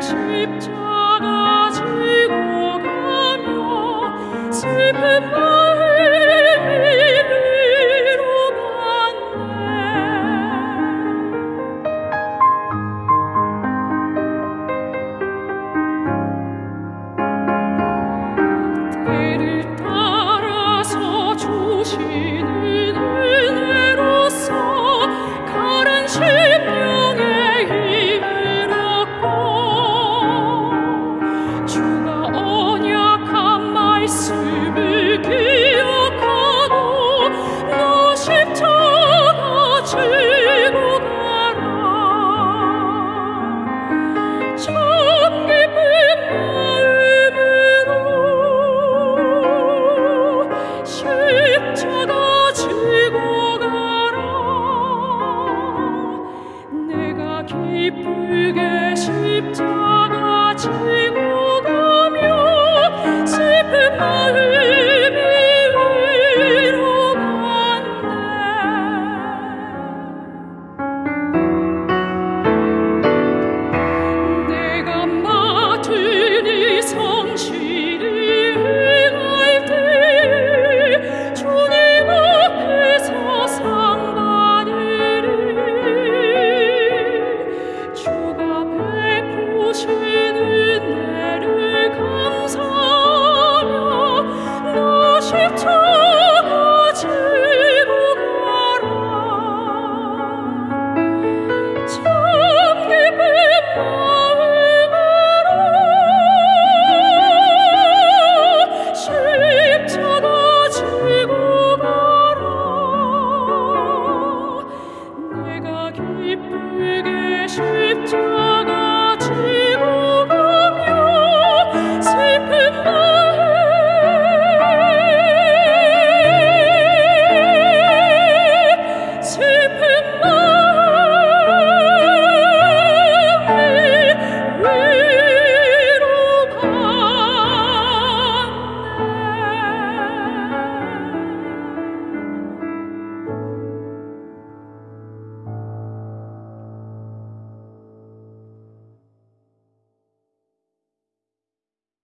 십자가 지고 가며 슬픈